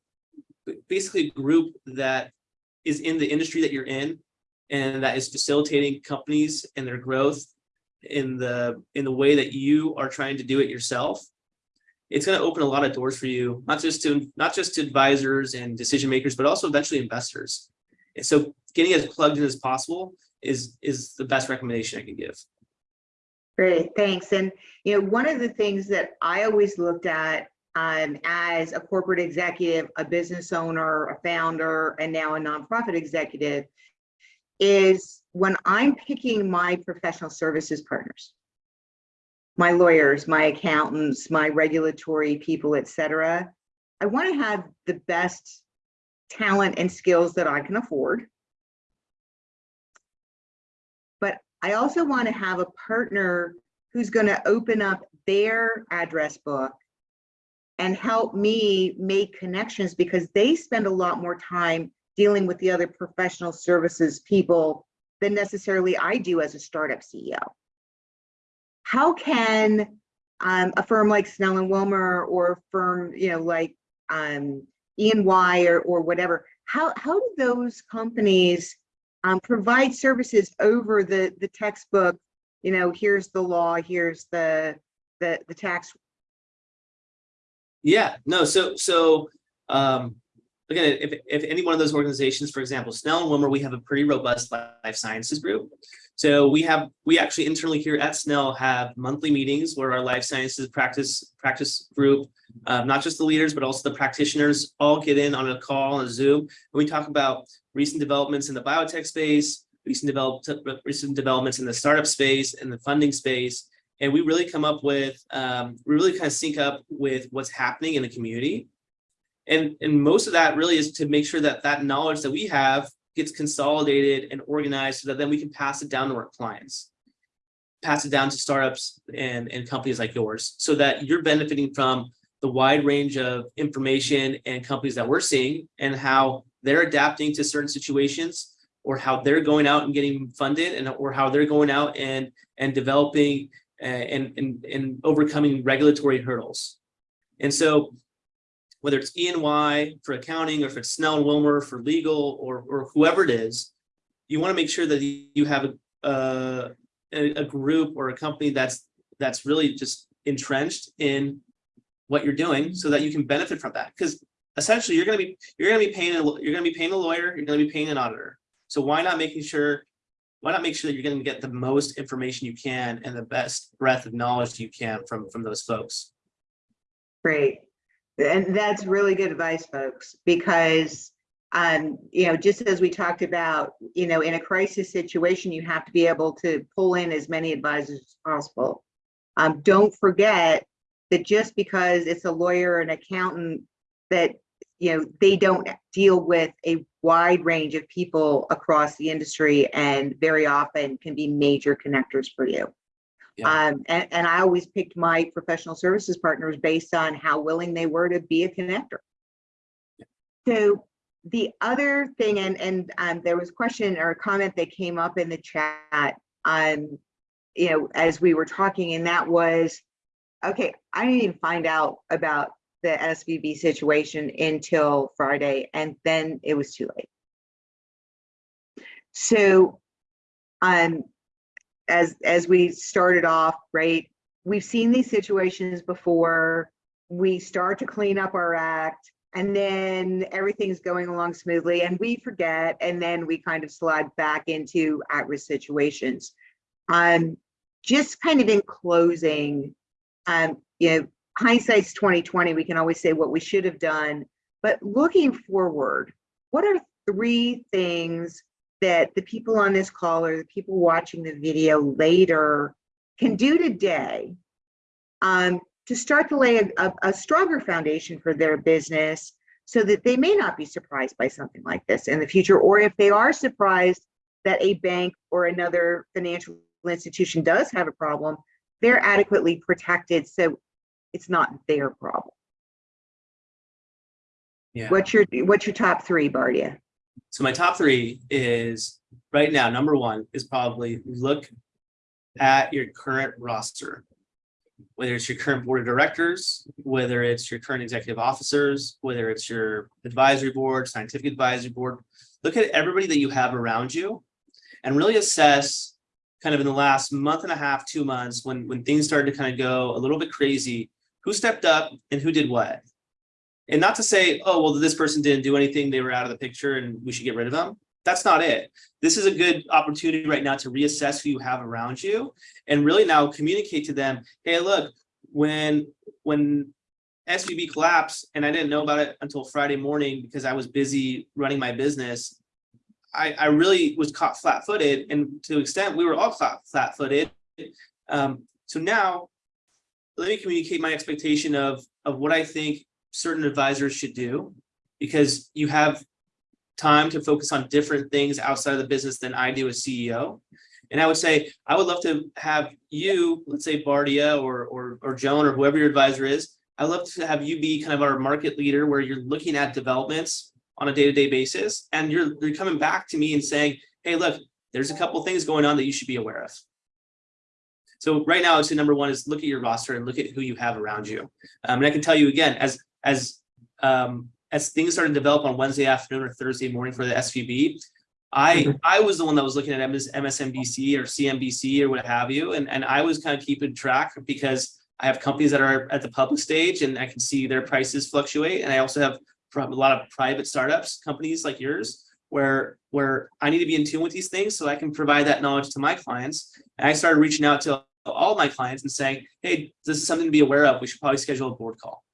basically a group that is in the industry that you're in and that is facilitating companies and their growth in the in the way that you are trying to do it yourself it's going to open a lot of doors for you, not just to not just to advisors and decision makers, but also eventually investors. And so getting as plugged in as possible is is the best recommendation I can give. Great, thanks. And, you know, one of the things that I always looked at um, as a corporate executive, a business owner, a founder, and now a nonprofit executive is when I'm picking my professional services partners, my lawyers, my accountants, my regulatory people, et cetera, I want to have the best talent and skills that I can afford. I also want to have a partner who's going to open up their address book and help me make connections because they spend a lot more time dealing with the other professional services people than necessarily I do as a startup CEO. How can um, a firm like Snell and Wilmer or a firm, you know, like um, E&Y or, or whatever, how, how do those companies um, provide services over the, the textbook, you know, here's the law, here's the, the, the tax Yeah, no, so so um again, if if any one of those organizations, for example, Snell and Wilmer, we have a pretty robust life sciences group. So we have we actually internally here at Snell have monthly meetings where our life sciences practice practice group, um, not just the leaders, but also the practitioners all get in on a call on a Zoom. And we talk about recent developments in the biotech space, recent developed recent developments in the startup space and the funding space and we really come up with um, we really kind of sync up with what's happening in the community and and most of that really is to make sure that that knowledge that we have gets consolidated and organized so that then we can pass it down to our clients pass it down to startups and and companies like yours so that you're benefiting from the wide range of information and companies that we're seeing and how they're adapting to certain situations or how they're going out and getting funded and or how they're going out and and developing uh, and, and, and overcoming regulatory hurdles. And so whether it's E&Y for accounting or if it's Snell and Wilmer for legal or, or whoever it is, you want to make sure that you have a, a, a group or a company that's that's really just entrenched in what you're doing so that you can benefit from that. Because essentially you're going to be you're going to be paying a, you're going to be paying a lawyer, you're going to be paying an auditor. So why not making sure why not make sure that you're going to get the most information you can and the best breadth of knowledge you can from from those folks Great. And that's really good advice, folks, because, um, you know, just as we talked about, you know, in a crisis situation, you have to be able to pull in as many advisors as possible. Um, don't forget that just because it's a lawyer, or an accountant, that, you know, they don't deal with a wide range of people across the industry and very often can be major connectors for you. Yeah. Um, and, and I always picked my professional services partners based on how willing they were to be a connector. So the other thing, and, and um, there was a question or a comment that came up in the chat, um, you know, as we were talking, and that was, okay, I didn't even find out about the SVB situation until Friday, and then it was too late. So, um, as as we started off, right? We've seen these situations before. We start to clean up our act, and then everything's going along smoothly, and we forget, and then we kind of slide back into at-risk situations. Um, just kind of in closing, um, you know, hindsight's 2020. We can always say what we should have done, but looking forward, what are three things that the people on this call or the people watching the video later can do today um, to start to lay a, a, a, stronger foundation for their business so that they may not be surprised by something like this in the future, or if they are surprised that a bank or another financial institution does have a problem, they're adequately protected so it's not their problem. Yeah. What's your what's your top three, Bardia? So my top three is right now, number one is probably look at your current roster, whether it's your current board of directors, whether it's your current executive officers, whether it's your advisory board, scientific advisory board, look at everybody that you have around you and really assess kind of in the last month and a half, two months, when, when things started to kind of go a little bit crazy, who stepped up and who did what. And not to say, oh, well, this person didn't do anything, they were out of the picture and we should get rid of them. That's not it. This is a good opportunity right now to reassess who you have around you and really now communicate to them, hey, look, when when SVB collapsed and I didn't know about it until Friday morning because I was busy running my business, I, I really was caught flat-footed and to extent we were all flat-footed. Um, so now let me communicate my expectation of, of what I think certain advisors should do because you have time to focus on different things outside of the business than I do as CEO. And I would say, I would love to have you, let's say Bardia or, or, or Joan or whoever your advisor is, I'd love to have you be kind of our market leader where you're looking at developments on a day-to-day basis. And you're, you're coming back to me and saying, hey, look, there's a couple things going on that you should be aware of. So right now, I'd say number one is look at your roster and look at who you have around you. Um, and I can tell you again, as as um, as things started to develop on Wednesday afternoon or Thursday morning for the SVB, I I was the one that was looking at MS, MSNBC or CNBC or what have you, and and I was kind of keeping track because I have companies that are at the public stage and I can see their prices fluctuate, and I also have a lot of private startups companies like yours where where I need to be in tune with these things so I can provide that knowledge to my clients. And I started reaching out to all my clients and saying, hey, this is something to be aware of. We should probably schedule a board call.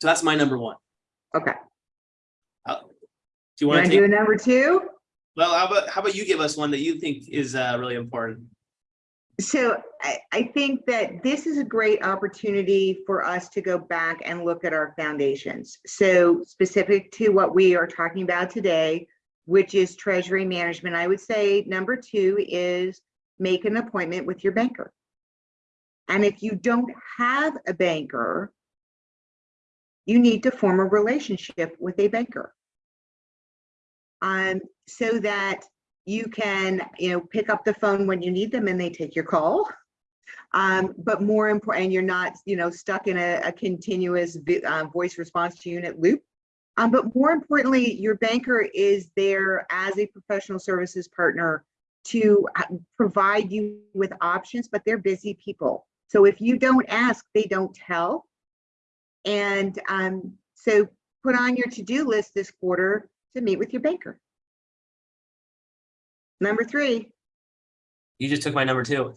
So that's my number one. Okay. Uh, do you want to to do a number two? well, how about, how about you give us one that you think is uh, really important? So I, I think that this is a great opportunity for us to go back and look at our foundations. So specific to what we are talking about today, which is treasury management, I would say number two is make an appointment with your banker. And if you don't have a banker, you need to form a relationship with a banker. Um, so that you can, you know, pick up the phone when you need them and they take your call. Um, but more important, you're not, you know, stuck in a, a continuous uh, voice response to unit loop. Um, but more importantly, your banker is there as a professional services partner to uh, provide you with options, but they're busy people. So if you don't ask, they don't tell. And um, so put on your to-do list this quarter to meet with your banker. Number three, You just took my number two.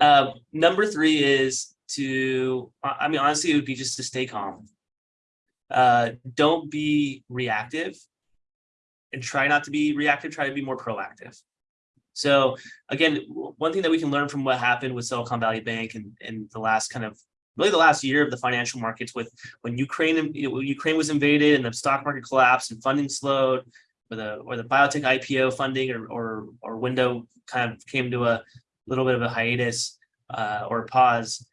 Uh, <laughs> number three is to, I I mean, honestly, it would be just to stay calm. Uh, don't be reactive and try not to be reactive, try to be more proactive. So again, one thing that we can learn from what happened with Silicon Valley Bank and, and the last kind of, really the last year of the financial markets with when Ukraine, you know, Ukraine was invaded and the stock market collapsed and funding slowed, or the, or the biotech IPO funding or, or, or window kind of came to a little bit of a hiatus uh, or pause,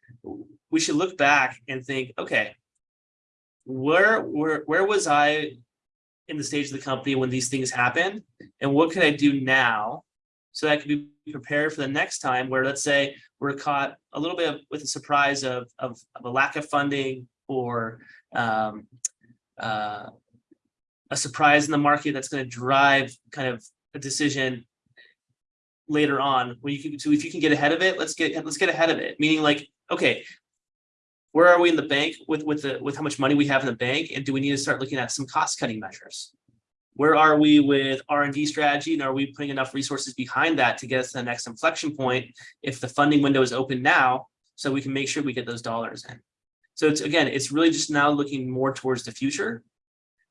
we should look back and think, okay, where, where, where was I in the stage of the company when these things happened? And what could I do now so that I could be prepared for the next time where, let's say, we're caught a little bit of, with a surprise of, of, of a lack of funding or um, uh, a surprise in the market that's going to drive kind of a decision later on where you can so if you can get ahead of it let's get let's get ahead of it. Meaning like okay where are we in the bank with with the with how much money we have in the bank and do we need to start looking at some cost cutting measures where are we with r&d strategy and are we putting enough resources behind that to get us to the next inflection point if the funding window is open now so we can make sure we get those dollars in so it's again it's really just now looking more towards the future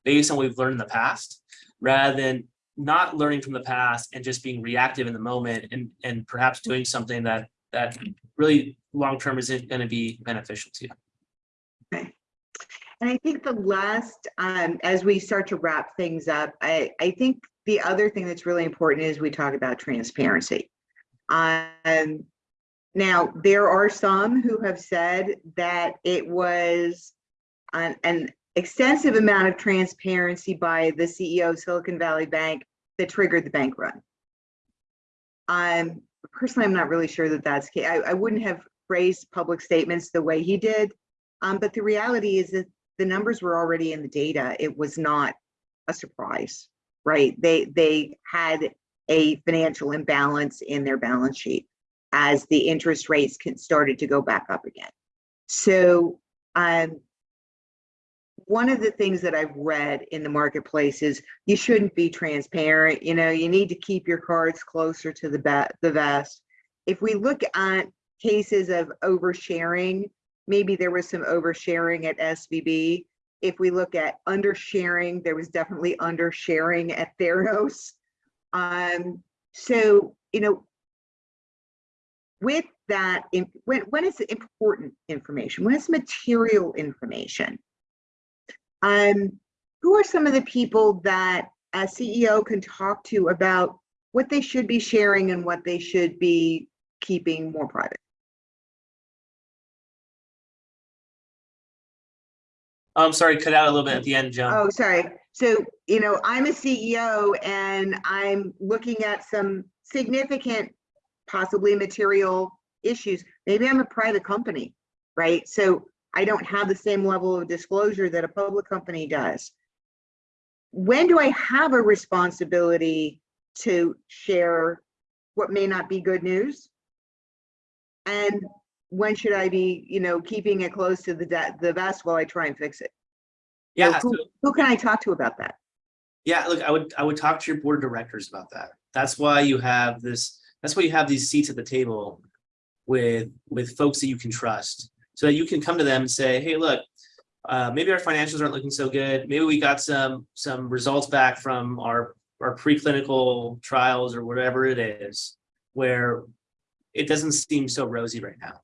based on what we've learned in the past rather than not learning from the past and just being reactive in the moment and and perhaps doing something that that really long term isn't going to be beneficial to you. And I think the last, um, as we start to wrap things up, I, I think the other thing that's really important is we talk about transparency. Um, now, there are some who have said that it was an, an extensive amount of transparency by the CEO of Silicon Valley Bank that triggered the bank run. Um, personally, I'm not really sure that that's, I, I wouldn't have phrased public statements the way he did. Um, but the reality is that the numbers were already in the data. It was not a surprise, right? They, they had a financial imbalance in their balance sheet. as the interest rates can, started to go back up again. So, um, one of the things that I've read in the marketplace is you shouldn't be transparent. You know, you need to keep your cards closer to the the vest. If we look at cases of oversharing, maybe there was some oversharing at SVB. If we look at undersharing, there was definitely undersharing at <laughs> Theranos. Um, so, you know, with that, when, important information? When is material information? Um, who are some of the people that a CEO can talk to about what they should be sharing and what they should be keeping more private? Oh, I'm sorry, cut out a little bit at the end, Joan. Oh, sorry. So, you know, I'm a CEO and I'm looking at some significant, possibly material issues. Maybe I'm a private company, right? So I don't have the same level of disclosure that a public company does. When do I have a responsibility to share what may not be good news? And when should I be, you know, keeping it close to the, the vest while I try and fix it? Yeah, who- so- Who can I talk to about that? Yeah, look, I would, I would talk to your board of directors about that. That's why you have this, that's why you have these seats at the table with, with folks that you can trust. So that you can come to them and say, hey, look, uh, maybe our financials aren't looking so good. Maybe we got some, some results back from our, our preclinical trials or whatever it is, where it doesn't seem so rosy right now.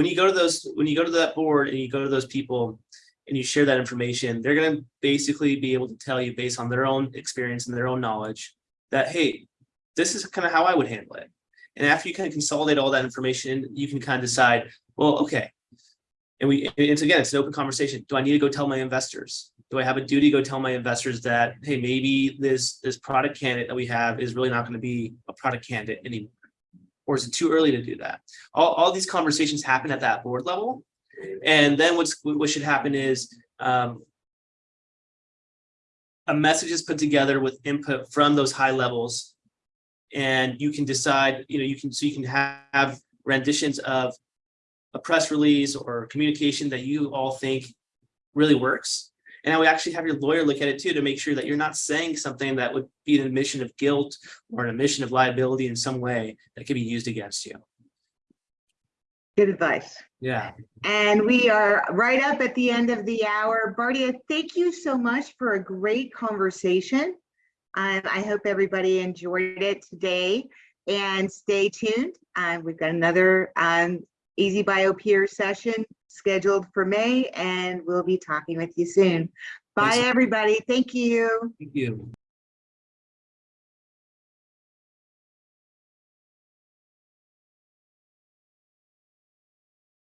When you go to those, when you go to that board and you go to those people, and you share that information, they're going to basically be able to tell you based on their own experience and their own knowledge that, hey, this is kind of how I would handle it. And after you kind of consolidate all that information, you can kind of decide, well, okay. And we, it's again, it's an open conversation. Do I need to go tell my investors? Do I have a duty to go tell my investors that, hey, maybe this, this product candidate that we have is really not going to be a product candidate anymore? Or is it too early to do that? All, all these conversations happen at that board level. And then what's, what should happen is, um, a message is put together with input from those high levels. And you can decide, you know, you can, so you can have renditions of a press release or communication that you all think really works. And I would actually have your lawyer look at it too, to make sure that you're not saying something that would be an admission of guilt or an admission of liability in some way that could be used against you. Good advice. Yeah. And we are right up at the end of the hour. Bardia, thank you so much for a great conversation. Um, I hope everybody enjoyed it today and stay tuned. Uh, we've got another um, AZ Bio Peer session scheduled for May and we'll be talking with you soon. Bye, Thanks. everybody. Thank you. Thank you.